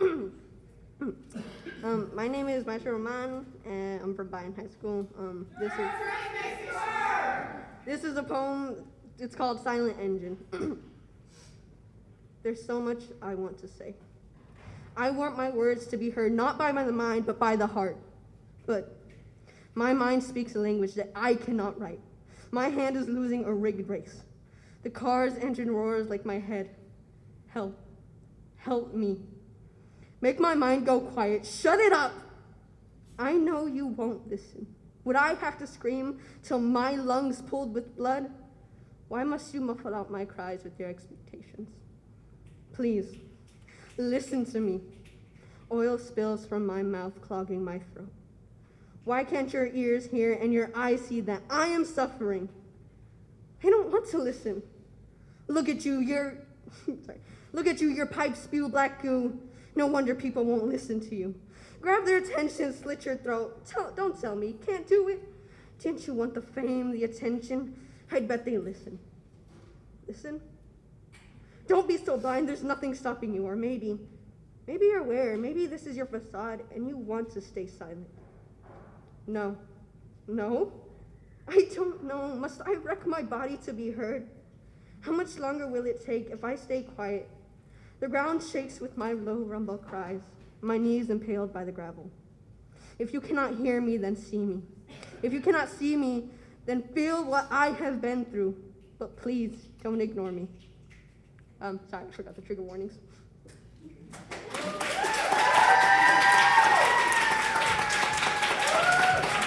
um, my name is Maestro Roman, and I'm from Bryan High School. Um, this is this is a poem. It's called Silent Engine. There's so much I want to say. I want my words to be heard not by the mind, but by the heart. But my mind speaks a language that I cannot write. My hand is losing a rigged race. The car's engine roars like my head. Help. Help me. Make my mind go quiet. Shut it up. I know you won't listen. Would I have to scream till my lungs pulled with blood? Why must you muffle out my cries with your expectations? Please, listen to me. Oil spills from my mouth, clogging my throat. Why can't your ears hear and your eyes see that I am suffering? I don't want to listen. Look at you, your sorry. Look at you, your pipe spew black goo. No wonder people won't listen to you. Grab their attention, slit your throat. Tell, don't tell me, can't do it. Didn't you want the fame, the attention? I'd bet they listen. Listen? Don't be so blind, there's nothing stopping you, or maybe, maybe you're aware, maybe this is your facade and you want to stay silent. No. No? I don't know. Must I wreck my body to be heard? How much longer will it take if I stay quiet? The ground shakes with my low rumble cries, my knees impaled by the gravel. If you cannot hear me, then see me. If you cannot see me, then feel what I have been through. But please, don't ignore me. Um, sorry, I forgot the trigger warnings.